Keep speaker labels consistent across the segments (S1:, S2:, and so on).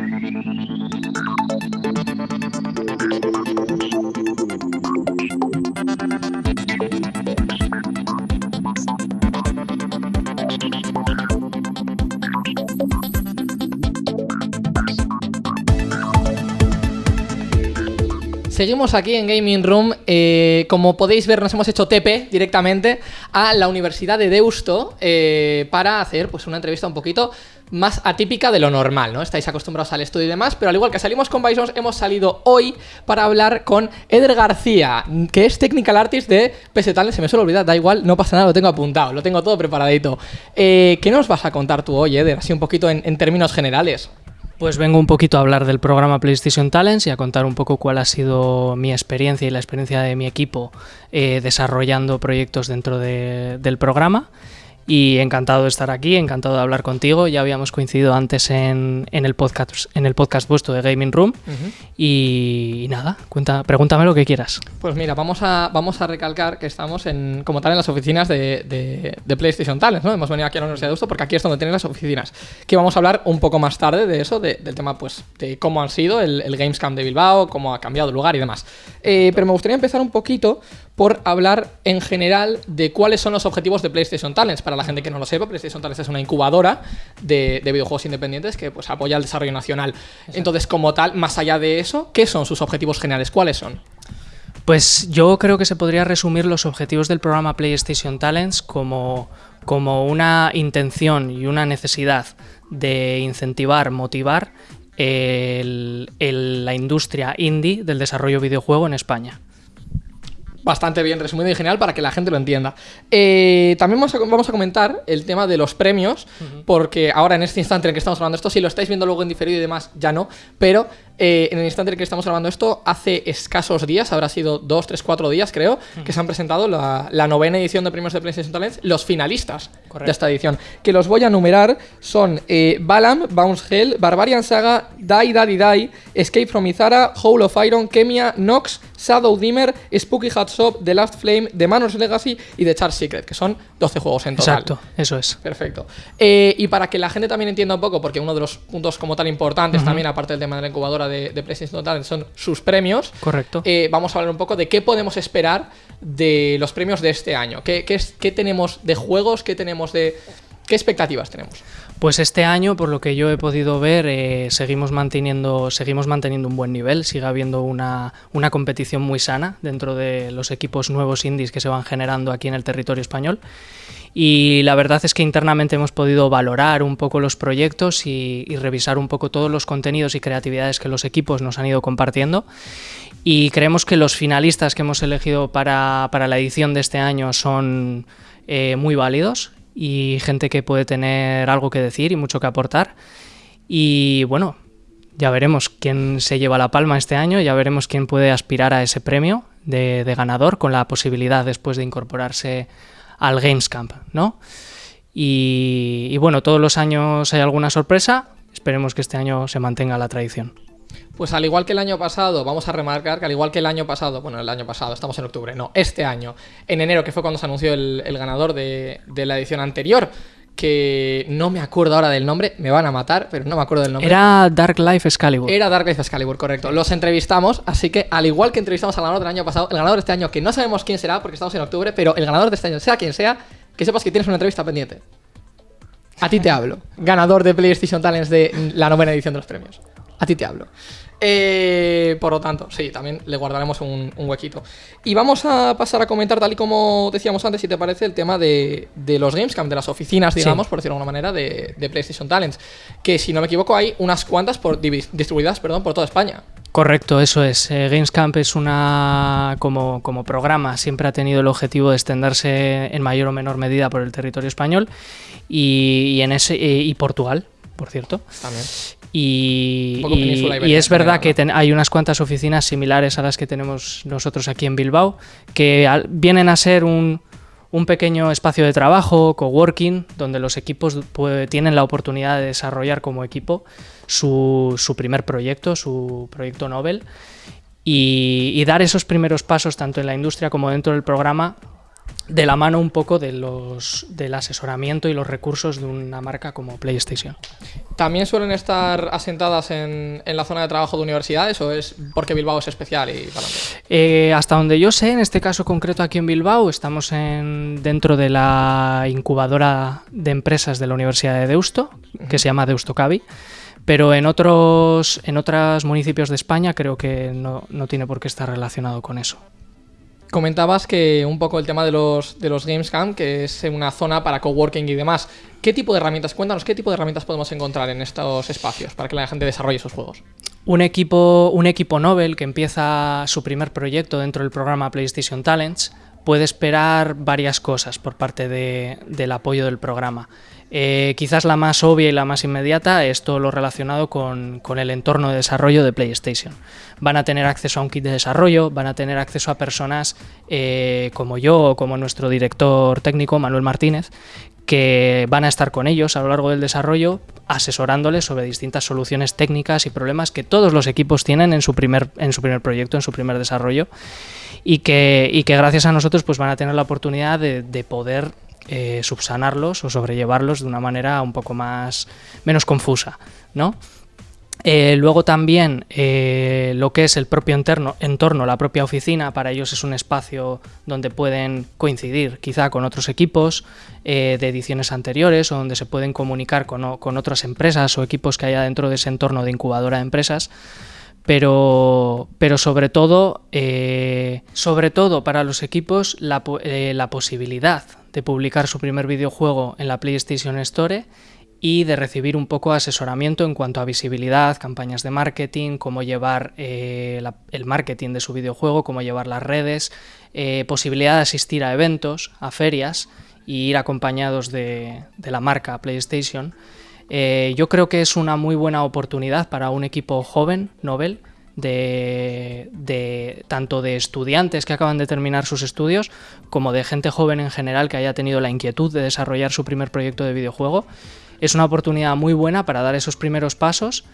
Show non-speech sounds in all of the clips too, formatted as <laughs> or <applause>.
S1: Thank you. Seguimos aquí en Gaming Room. Eh, como podéis ver, nos hemos hecho TP directamente a la Universidad de Deusto eh, para hacer pues, una entrevista un poquito más atípica de lo normal, ¿no? Estáis acostumbrados al estudio y demás, pero al igual que salimos con Bisons, hemos salido hoy para hablar con Eder García, que es Technical Artist de PS. Se me suele olvidar, da igual, no pasa nada, lo tengo apuntado, lo tengo todo preparadito. Eh, ¿Qué nos vas a contar tú hoy, Eder? Así un poquito en términos generales.
S2: Pues vengo un poquito a hablar del programa PlayStation Talents y a contar un poco cuál ha sido mi experiencia y la experiencia de mi equipo eh, desarrollando proyectos dentro del programa. Y encantado de estar aquí, encantado de hablar contigo. Ya habíamos coincidido antes en, el, podcast, en el podcast vuestro de Gaming Room. y, nada, cuenta, pregúntame lo que quieras.
S1: Pues mira, vamos a, vamos a recalcar que estamos en, como tal en las oficinas de, PlayStation Talents, ¿no? Hemos venido aquí a la Universidad de Deusto porque aquí es donde tienen las oficinas. Que vamos a hablar un poco más tarde de eso, del tema pues de cómo han sido el, el Gamescom de Bilbao, cómo ha cambiado el lugar y demás. Eh, pero me gustaría empezar un poquito por hablar en general de cuáles son los objetivos de PlayStation Talents. Para la gente que no lo sepa, PlayStation Talents es una incubadora de, videojuegos independientes que pues, apoya el desarrollo nacional. Entonces, como tal, más allá de eso, ¿qué son sus objetivos generales? ¿Cuáles son?
S2: Pues yo creo que se podría resumir los objetivos del programa PlayStation Talents como, como una intención y una necesidad de incentivar, motivar la industria indie del desarrollo videojuego en España
S1: bastante bien resumido y genial para que la gente lo entienda. Eh, también vamos a, comentar el tema de los premios, porque ahora en este instante en el que estamos hablando esto, si lo estáis viendo luego en diferido y demás, ya no, pero eh, en el instante en el que estamos grabando esto, hace escasos días, habrá sido dos, tres, cuatro días creo, que se han presentado la, novena edición de premios de PlayStation Talents, los finalistas de esta edición, que los voy a numerar, son eh, Balam, Bounce Hell, Barbarian Saga, Die Daddy Die, Escape from Izara, Hole of Iron, Kemia, Nox, Shadow Dimmer, Spooky Hot Shop, The Last Flame, The Manos Legacy y The Char Secret, que son 12 juegos en total.
S2: Exacto, eso es.
S1: Perfecto. Eh, y para que la gente también entienda un poco, porque uno de los puntos como tal importantes también, aparte del tema de la incubadora de, de PlayStation Total, son sus premios.
S2: Correcto.
S1: Eh, vamos a hablar un poco de qué podemos esperar de los premios de este año. ¿Qué, qué, qué tenemos de juegos? ¿Qué tenemos de ¿Qué expectativas tenemos?
S2: Pues este año, por lo que yo he podido ver, eh, seguimos, manteniendo, seguimos manteniendo un buen nivel, sigue habiendo una, una, competición muy sana dentro de los equipos nuevos indies que se van generando aquí en el territorio español. Y la verdad es que internamente hemos podido valorar un poco los proyectos y, revisar un poco todos los contenidos y creatividades que los equipos nos han ido compartiendo. Y creemos que los finalistas que hemos elegido para, para la edición de este año son eh, muy válidos y gente que puede tener algo que decir y mucho que aportar. Y bueno, ya veremos quién se lleva la palma este año, ya veremos quién puede aspirar a ese premio de, ganador con la posibilidad después de incorporarse al Gamescamp, ¿no? Y, y bueno, todos los años hay alguna sorpresa, esperemos que este año se mantenga la tradición.
S1: Pues al igual que el año pasado, vamos a remarcar que al igual que el año pasado, bueno, el año pasado, estamos en octubre, no, este año, en enero, que fue cuando se anunció el, ganador de, la edición anterior, que no me acuerdo ahora del nombre, me van a matar, pero no me acuerdo del nombre.
S2: Era Dark Life Excalibur.
S1: Era Dark Life Excalibur, correcto. Los entrevistamos, así que al igual que entrevistamos al ganador del año pasado, el ganador de este año, que no sabemos quién será porque estamos en octubre, pero el ganador de este año, sea quien sea, que sepas que tienes una entrevista pendiente. A ti te hablo, <laughs> ganador de PlayStation Talents de la novena edición de los premios. A ti te hablo. Eh, por lo tanto, sí, también le guardaremos un, huequito. Y vamos a pasar a comentar, tal y como decíamos antes, si te parece, el tema de, los Gamescom, de las oficinas, digamos, por decirlo de alguna manera, de, PlayStation Talents. Que si no me equivoco, hay unas cuantas por, distribuidas perdón, por toda España.
S2: Correcto, eso es. Eh, Gamescamp es una, como, como programa, siempre ha tenido el objetivo de extenderse en mayor o menor medida por el territorio español y, en ese, y Portugal, por cierto.
S1: También.
S2: Y, es verdad que hay unas cuantas oficinas similares a las que tenemos nosotros aquí en Bilbao, que vienen a ser un, pequeño espacio de trabajo, coworking, donde los equipos tienen la oportunidad de desarrollar como equipo su, primer proyecto, su proyecto Nobel, y, dar esos primeros pasos tanto en la industria como dentro del programa de la mano un poco de los, del asesoramiento y los recursos de una marca como PlayStation.
S1: ¿También suelen estar asentadas en, en la zona de trabajo de universidades o es porque Bilbao es especial y
S2: eh, hasta donde yo sé, en este caso concreto aquí en Bilbao, estamos en, dentro de la incubadora de empresas de la Universidad de Deusto, que se llama Deusto Cavi. Pero en otros, en otros municipios de España creo que no, no tiene por qué estar relacionado con eso.
S1: Comentabas que un poco el tema de los, de los Gamescam, que es una zona para coworking y demás. ¿Qué tipo de herramientas? Cuéntanos, ¿qué tipo de herramientas podemos encontrar en estos espacios para que la gente desarrolle sus juegos?
S2: Un equipo, un equipo Nobel que empieza su primer proyecto dentro del programa PlayStation Talents puede esperar varias cosas por parte del apoyo del programa. Eh, quizás la más obvia y la más inmediata es todo lo relacionado con, el entorno de desarrollo de PlayStation. Van a tener acceso a un kit de desarrollo, van a tener acceso a personas eh, como yo o como nuestro director técnico, Manuel Martínez, que van a estar con ellos a lo largo del desarrollo asesorándoles sobre distintas soluciones técnicas y problemas que todos los equipos tienen en su primer, en su primer proyecto, en su primer desarrollo y que, que gracias a nosotros pues van a tener la oportunidad de, de poder eh, subsanarlos o sobrellevarlos de una manera un poco más menos confusa, ¿no? Eh, luego también eh, lo que es el propio entorno, la propia oficina, para ellos es un espacio donde pueden coincidir quizá con otros equipos de ediciones anteriores o donde se pueden comunicar con, con, otras empresas o equipos que haya dentro de ese entorno de incubadora de empresas. Pero, pero sobre todo, sobre todo para los equipos, la, la posibilidad de publicar su primer videojuego en la PlayStation Store y de recibir un poco asesoramiento en cuanto a visibilidad, campañas de marketing, cómo llevar eh, el marketing de su videojuego, cómo llevar las redes, eh, posibilidad de asistir a eventos, a ferias y ir acompañados de, la marca PlayStation. Eh, yo creo que es una muy buena oportunidad para un equipo joven, Nobel, de, tanto de estudiantes que acaban de terminar sus estudios como de gente joven en general que haya tenido la inquietud de desarrollar su primer proyecto de videojuego. Es una oportunidad muy buena para dar esos primeros pasos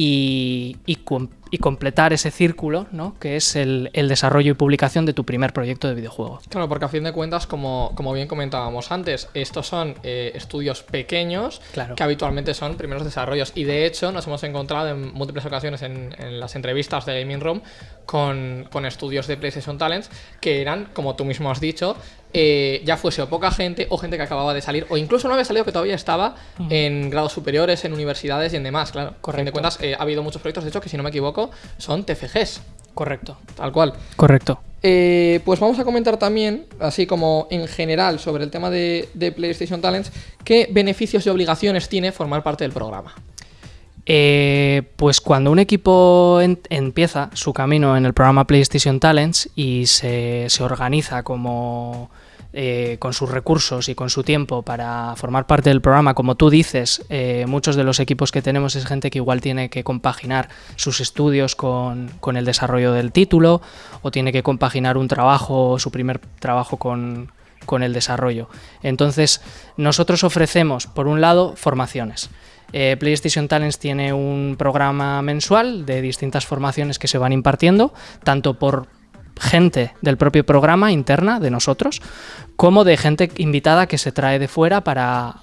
S2: y, y, completar ese círculo, ¿no? que es el, desarrollo y publicación de tu primer proyecto de videojuego.
S1: Claro, porque a fin de cuentas, como, como bien comentábamos antes, estos son eh, estudios pequeños que habitualmente son primeros desarrollos. Y de hecho, nos hemos encontrado en múltiples ocasiones en, las entrevistas de Gaming Room con, con estudios de PlayStation Talents que eran, como tú mismo has dicho, eh, ya fuese o poca gente o gente que acababa de salir o incluso no había salido que todavía estaba en grados superiores, en universidades y en demás, claro. Correcto. de cuentas, eh, ha habido muchos proyectos, de hecho, que si no me equivoco, son TFGs.
S2: Correcto.
S1: Tal cual.
S2: Correcto.
S1: Eh, pues vamos a comentar también, así como en general, sobre el tema de, PlayStation Talents, qué beneficios y obligaciones tiene formar parte del programa.
S2: Pues cuando un equipo empieza su camino en el programa PlayStation Talents y se, se organiza como eh, con sus recursos y con su tiempo para formar parte del programa, como tú dices, eh, muchos de los equipos que tenemos es gente que igual tiene que compaginar sus estudios con, el desarrollo del título o tiene que compaginar un trabajo, su primer trabajo con, el desarrollo. Entonces, nosotros ofrecemos, por un lado, formaciones. Eh, PlayStation Talents tiene un programa mensual de distintas formaciones que se van impartiendo, tanto por gente del propio programa interna de nosotros, como de gente invitada que se trae de fuera para,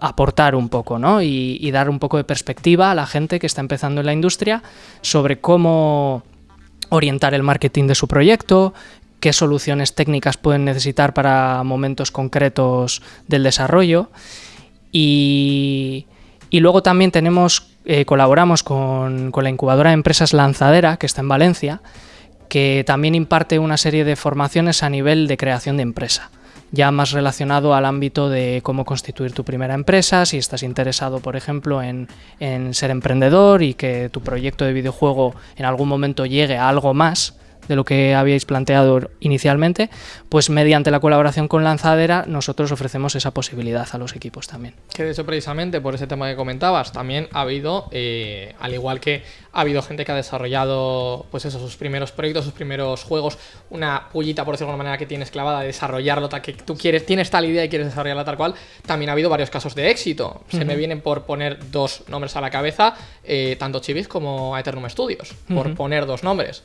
S2: aportar un poco ¿no? y, dar un poco de perspectiva a la gente que está empezando en la industria sobre cómo orientar el marketing de su proyecto, qué soluciones técnicas pueden necesitar para momentos concretos del desarrollo. Y, luego también tenemos, eh, colaboramos con, la incubadora de empresas Lanzadera, que está en Valencia, que también imparte una serie de formaciones a nivel de creación de empresa ya más relacionado al ámbito de cómo constituir tu primera empresa, si estás interesado, por ejemplo, en, ser emprendedor y que tu proyecto de videojuego en algún momento llegue a algo más, de lo que habíais planteado inicialmente, pues mediante la colaboración con Lanzadera nosotros ofrecemos esa posibilidad a los equipos también.
S1: Que de hecho precisamente por ese tema que comentabas, también ha habido, eh, al igual que ha habido gente que ha desarrollado pues eso, sus primeros proyectos, sus primeros juegos, una pullita por decirlo de alguna manera que tienes clavada de desarrollarlo, que tú quieres, tienes tal idea y quieres desarrollarla tal cual, también ha habido varios casos de éxito. Se me vienen por poner dos nombres a la cabeza, eh, tanto Chivis como Eternum Studios, por poner dos nombres.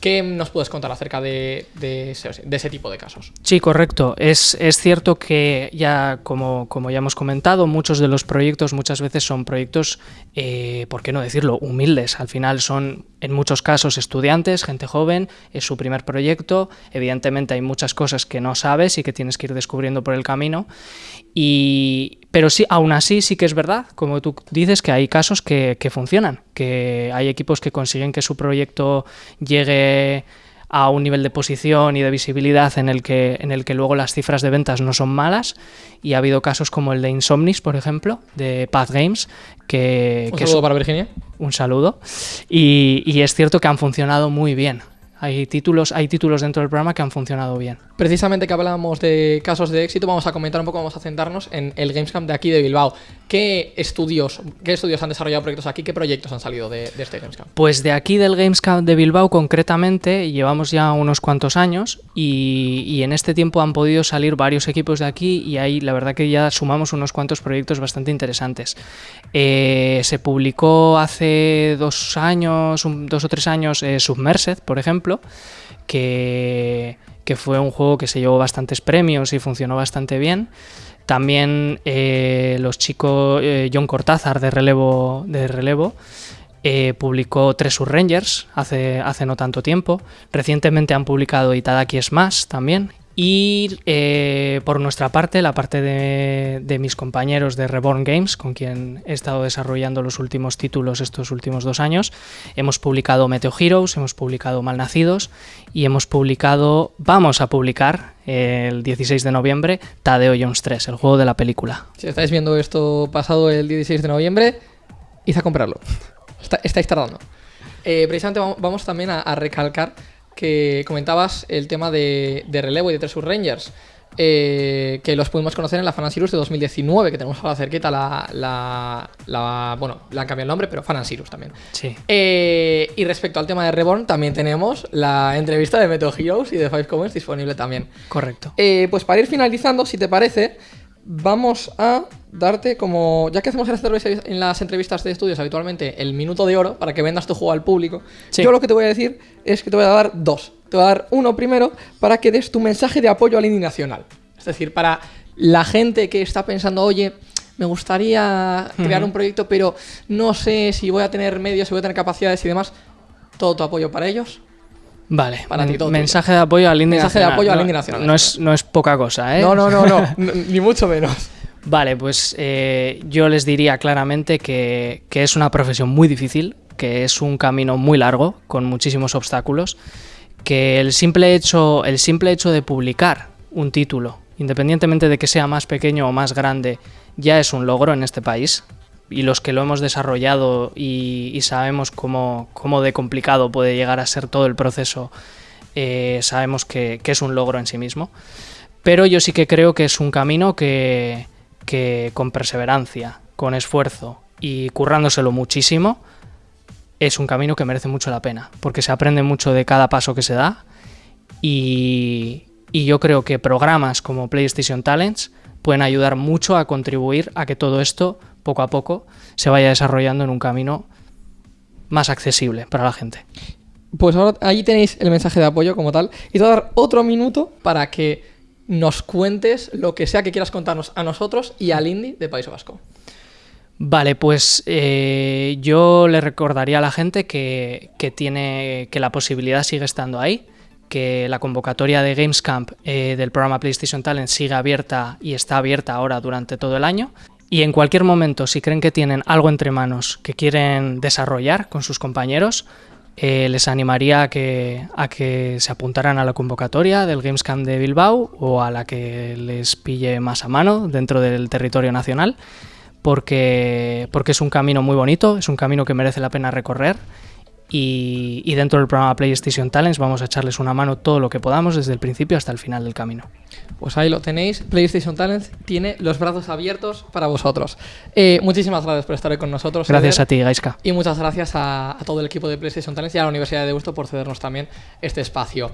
S1: ¿Qué nos puedes contar acerca de, ese, tipo de casos?
S2: Sí, correcto. Es, cierto que ya, como, como, ya hemos comentado, muchos de los proyectos muchas veces son proyectos, eh, ¿por qué no decirlo?, humildes. Al final son, en muchos casos, estudiantes, gente joven, es su primer proyecto. Evidentemente hay muchas cosas que no sabes y que tienes que ir descubriendo por el camino. Y, pero sí, aún así sí que es verdad, como tú dices, que hay casos que, que funcionan, que hay equipos que consiguen que su proyecto llegue a un nivel de posición y de visibilidad en el que, en el que luego las cifras de ventas no son malas. Y ha habido casos como el de Insomnis, por ejemplo, de Path Games, que...
S1: Un saludo para Virginia.
S2: Un saludo. Y, y es cierto que han funcionado muy bien. Hay títulos, hay títulos dentro del programa que han funcionado bien.
S1: Precisamente que hablábamos de casos de éxito, vamos a comentar un poco, vamos a centrarnos en el Gamescamp de aquí de Bilbao. ¿Qué estudios, qué estudios han desarrollado proyectos aquí? ¿Qué proyectos han salido de, este Gamescamp?
S2: Pues de aquí del Gamescamp de Bilbao concretamente llevamos ya unos cuantos años y, en este tiempo han podido salir varios equipos de aquí y ahí la verdad que ya sumamos unos cuantos proyectos bastante interesantes. Eh, se publicó hace dos años, dos o tres años, eh, Submersed, por ejemplo, que, fue un juego que se llevó bastantes premios y funcionó bastante bien. También eh, los chicos, eh, John Cortázar de Relevo, de Relevo eh, publicó Tres Rangers hace, hace no tanto tiempo. Recientemente han publicado Itadaki más también, y eh, por nuestra parte, la parte de, mis compañeros de Reborn Games, con quien he estado desarrollando los últimos títulos estos últimos dos años, hemos publicado Meteo Heroes, hemos publicado Malnacidos y hemos publicado, vamos a publicar el 16 de noviembre, Tadeo Jones 3, el juego de la película.
S1: Si estáis viendo esto pasado el 16 de noviembre, id comprarlo. estáis tardando. Eh, precisamente vamos también a recalcar que comentabas el tema de, relevo y de Treasure Rangers. Eh, que los pudimos conocer en la Sirus de 2019, que tenemos ahora cerquita la, la, Bueno, le han cambiado el nombre, pero Sirus también.
S2: Sí.
S1: Eh, y respecto al tema de Reborn, también tenemos la entrevista de Metal Heroes y de Five Comments disponible también.
S2: Correcto.
S1: Eh, pues para ir finalizando, si te parece, vamos a darte como, ya que hacemos en las entrevistas de estudios habitualmente el minuto de oro para que vendas tu juego al público, yo lo que te voy a decir es que te voy a dar dos. Te voy a dar uno primero para que des tu mensaje de apoyo al indie nacional. Es decir, para la gente que está pensando, oye, me gustaría crear un proyecto, pero no sé si voy a tener medios, si voy a tener capacidades y demás, todo tu apoyo para ellos.
S2: Vale, para ti, mensaje de apoyo al indie
S1: mensaje de apoyo al indie nacional.
S2: No es, no es poca cosa, ¿eh?
S1: No, no, no, no, <laughs> ni mucho menos.
S2: Vale, pues eh, yo les diría claramente que, que, es una profesión muy difícil, que es un camino muy largo, con muchísimos obstáculos, que el simple hecho, el simple hecho de publicar un título, independientemente de que sea más pequeño o más grande, ya es un logro en este país y los que lo hemos desarrollado y, sabemos cómo, de complicado puede llegar a ser todo el proceso, eh, sabemos que, es un logro en sí mismo. Pero yo sí que creo que es un camino que, que con perseverancia, con esfuerzo y currándoselo muchísimo, es un camino que merece mucho la pena, porque se aprende mucho de cada paso que se da y, yo creo que programas como PlayStation Talents pueden ayudar mucho a contribuir a que todo esto poco a poco se vaya desarrollando en un camino más accesible para la gente.
S1: Pues ahora ahí tenéis el mensaje de apoyo como tal. Y te voy a dar otro minuto para que nos cuentes lo que sea que quieras contarnos a nosotros y al Indie de País Vasco.
S2: Vale, pues eh, yo le recordaría a la gente que, tiene que la posibilidad sigue estando ahí, que la convocatoria de Gamescamp eh, del programa PlayStation Talent sigue abierta y está abierta ahora durante todo el año y en cualquier momento, si creen que tienen algo entre manos que quieren desarrollar con sus compañeros, eh, les animaría a que, a que se apuntaran a la convocatoria del Gamescom de Bilbao o a la que les pille más a mano dentro del territorio nacional, porque, porque es un camino muy bonito, es un camino que merece la pena recorrer y, dentro del programa PlayStation Talents vamos a echarles una mano todo lo que podamos desde el principio hasta el final del camino.
S1: Pues ahí lo tenéis, PlayStation Talents tiene los brazos abiertos para vosotros. Eh, muchísimas gracias por estar hoy con nosotros.
S2: Gracias a ti, Gaiska.
S1: Y muchas gracias a, a, todo el equipo de PlayStation Talents y a la Universidad de Deusto por cedernos también este espacio.